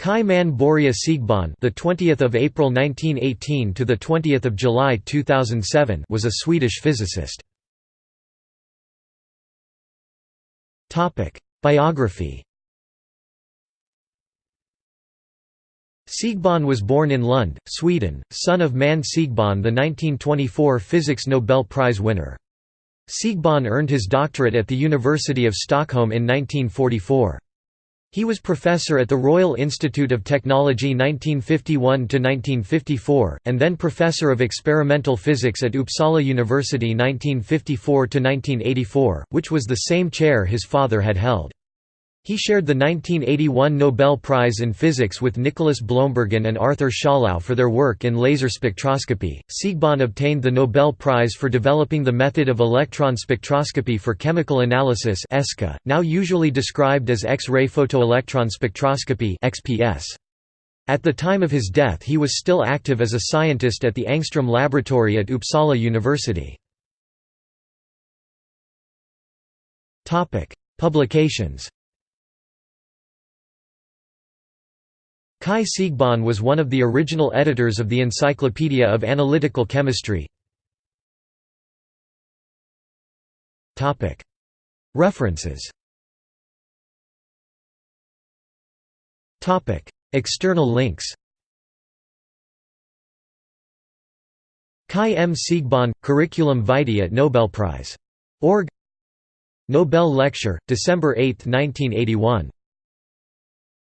Kai Man Börje Siegbahn, the 20th of April 1918 to the 20th of July 2007, was a Swedish physicist. Topic: Biography. Siegbahn was born in Lund, Sweden, son of Man Siegbahn, the 1924 Physics Nobel Prize winner. Siegbahn earned his doctorate at the University of Stockholm in 1944. He was professor at the Royal Institute of Technology 1951–1954, and then professor of experimental physics at Uppsala University 1954–1984, which was the same chair his father had held. He shared the 1981 Nobel Prize in Physics with Nicolaas Bloembergen and Arthur Schawlow for their work in laser spectroscopy. Siegbahn obtained the Nobel Prize for developing the method of electron spectroscopy for chemical analysis (ESCA), now usually described as X-ray photoelectron spectroscopy (XPS). At the time of his death he was still active as a scientist at the Ångström Laboratory at Uppsala University. Publications Kai Siegbahn was one of the original editors of the Encyclopedia of Analytical Chemistry. References External links Kai M. Siegbahn, Curriculum vitae at Nobelprize. Org Nobel Lecture, December 8, 1981